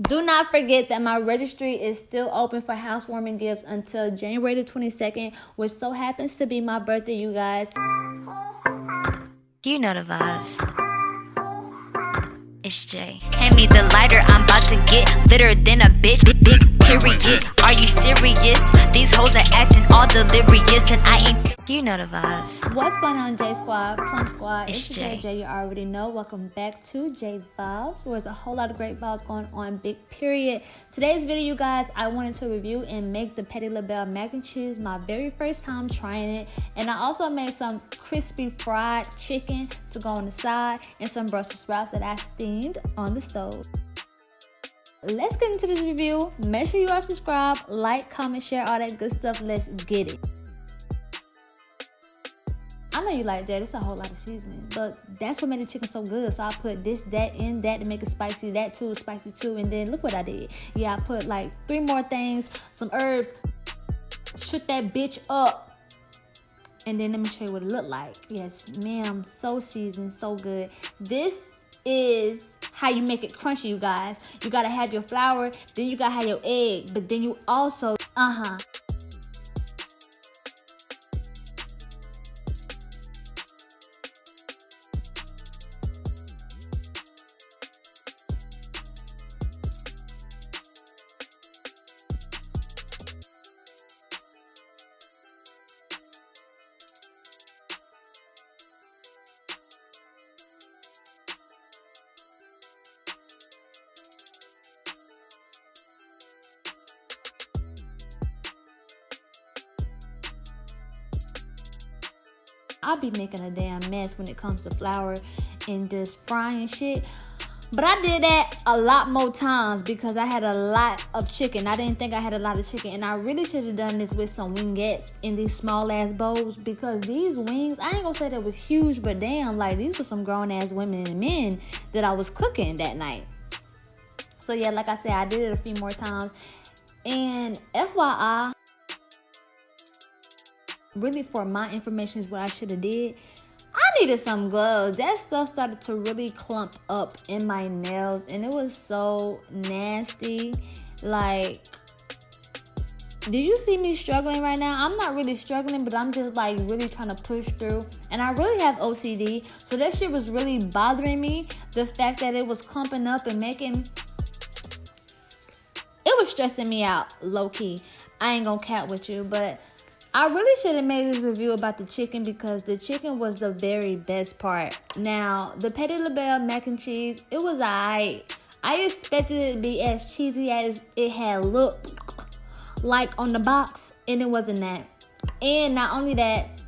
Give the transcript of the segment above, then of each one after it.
Do not forget that my registry is still open for housewarming gifts until January the 22nd, which so happens to be my birthday, you guys. You know the vibes. It's Jay. Hand me the lighter, I'm about to get litter than a bitch. Big, period. Are you serious? Are acting all delirious, and I ain't. You know the vibes. What's going on, J Squad, Plum Squad? It's It's Jay. Jay. You already know. Welcome back to J Vibes, where there's a whole lot of great vibes going on. Big period. Today's video, you guys, I wanted to review and make the Patti LaBelle mac and cheese. My very first time trying it, and I also made some crispy fried chicken to go on the side, and some Brussels sprouts that I steamed on the stove. Let's get into this review. Make sure you are subscribed, like, comment, share, all that good stuff. Let's get it. I know you like that. It's a whole lot of seasoning, but that's what made the chicken so good. So I put this, that, in that to make it spicy. That too, spicy too. And then look what I did. Yeah, I put like three more things, some herbs, shook that bitch up. And then let me show you what it looked like. Yes, ma'am. So seasoned, so good. This is how you make it crunchy, you guys. You gotta have your flour, then you gotta have your egg, but then you also, uh I'll be making a damn mess when it comes to flour and just frying shit. But I did that a lot more times because I had a lot of chicken. I didn't think I had a lot of chicken. And I really should have done this with some wingettes in these small ass bowls because these wings, I ain't gonna say that was huge, but damn, like these were some grown ass women and men that I was cooking that night. So yeah, like I said, I did it a few more times. And FYI, really for my information is what I should have did. I needed some gloves. That stuff started to really clump up in my nails and it was so nasty. Like did you see me struggling right now? I'm not really struggling, but I'm just like really trying to push through. And I really have OCD. So that shit was really bothering me. The fact that it was clumping up and making it was stressing me out, low key. I ain't gonna cat with you, but I really should have made this review about the chicken because the chicken was the very best part. Now, the Patti LaBelle mac and cheese, it was alright. I expected it to be as cheesy as it had looked like on the box, and it wasn't that. And not only that,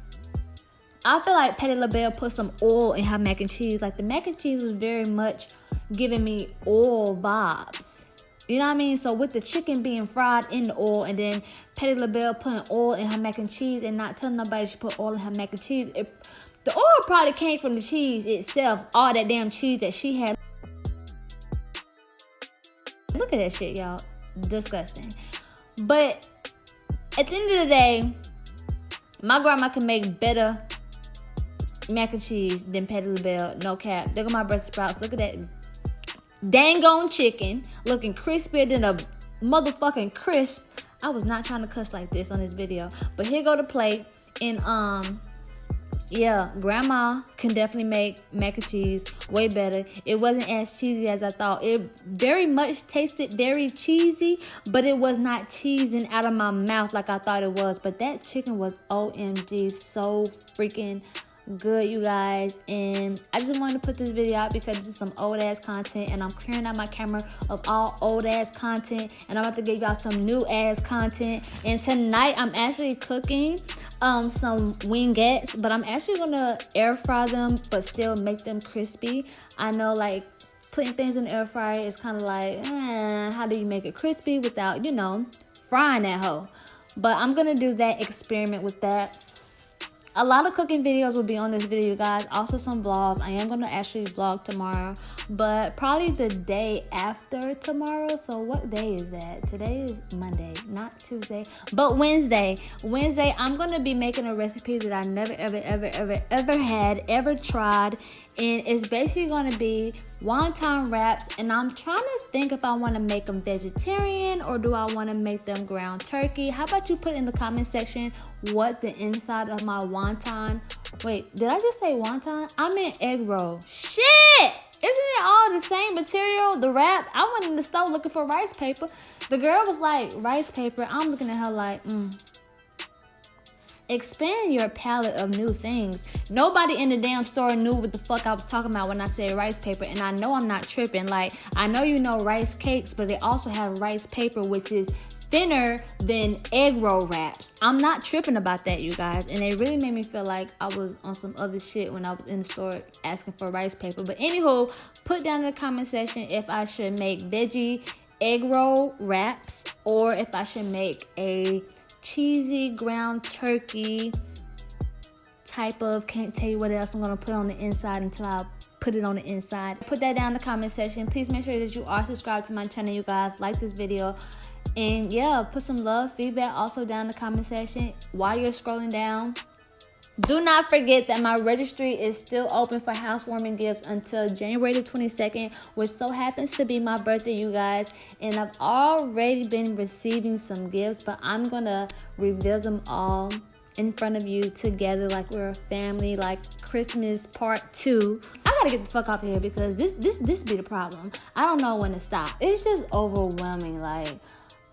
I feel like Patti LaBelle put some oil in her mac and cheese. Like the mac and cheese was very much giving me oil vibes. You know what I mean? So with the chicken being fried in the oil and then Patti LaBelle putting oil in her mac and cheese and not telling nobody she put oil in her mac and cheese, it, the oil probably came from the cheese itself. All that damn cheese that she had. Look at that shit, y'all. Disgusting. But at the end of the day, my grandma can make better mac and cheese than Patti LaBelle. No cap. Look at my Brussels sprouts. Look at that dang on chicken looking crispier than a motherfucking crisp. I was not trying to cuss like this on this video, but here go the plate. And um, yeah, grandma can definitely make mac and cheese way better. It wasn't as cheesy as I thought. It very much tasted very cheesy, but it was not cheesing out of my mouth like I thought it was. But that chicken was OMG so freaking good you guys. And i just wanted to put this video out because this is some old ass content and i'm clearing out my camera of all old ass content and i'm about to give y'all some new ass content. And tonight i'm actually cooking um some wingettes but i'm actually gonna air fry them but still make them crispy. I know like putting things in the air fryer is kind of like eh, how do you make it crispy without you know frying that hoe? But i'm gonna do that experiment with that a lot of cooking videos will be on this video guys. Also some vlogs. I am going to actually vlog tomorrow but probably the day after tomorrow. So what day is that? Today is monday not tuesday but wednesday. Wednesday i'm going to be making a recipe that i never ever ever ever ever had ever tried and it's basically going to be wonton wraps and I'm trying to think if I want to make them vegetarian or do I want to make them ground turkey. How about you put in the comment section what the inside of my wonton, wait, did I just say wonton? I meant egg roll. Shit! Isn't it all the same material? The wrap? I went in the store looking for rice paper. The girl was like, rice paper. I'm looking at her like, mm expand your palette of new things. Nobody in the damn store knew what the fuck I was talking about when I said rice paper, and I know I'm not tripping. Like, I know you know rice cakes, but they also have rice paper, which is thinner than egg roll wraps. I'm not tripping about that, you guys. And it really made me feel like I was on some other shit when I was in the store asking for rice paper. But anywho, put down in the comment section if I should make veggie egg roll wraps or if I should make a cheesy ground turkey type of can't tell you what else I'm gonna put on the inside until I put it on the inside. Put that down in the comment section. Please make sure that you are subscribed to my channel you guys. Like this video. And yeah put some love feedback also down in the comment section. While you're scrolling down do not forget that my registry is still open for housewarming gifts until January the 22nd, which so happens to be my birthday, you guys. And I've already been receiving some gifts, but I'm gonna reveal them all in front of you together like we're a family, like Christmas part two. I gotta get the fuck off of here because this this this be the problem. I don't know when to stop. It's just overwhelming. Like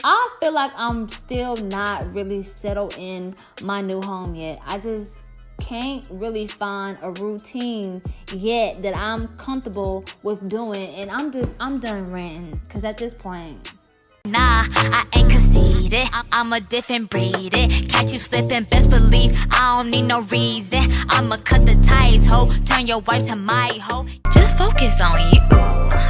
I feel like I'm still not really settled in my new home yet. I just can't really find a routine yet that I'm comfortable with doing. And I'm just, I'm done ranting. Because at this point, Nah, I ain't conceited. I'm a different breed. It Catch you slipping, best believe I don't need no reason. I'ma cut the ties, ho. Turn your wife to my hoe. Just focus on you,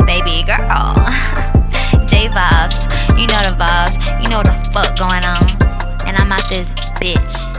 baby girl. J vibes, you know the vibes, you know the fuck going on. And I'm out this bitch.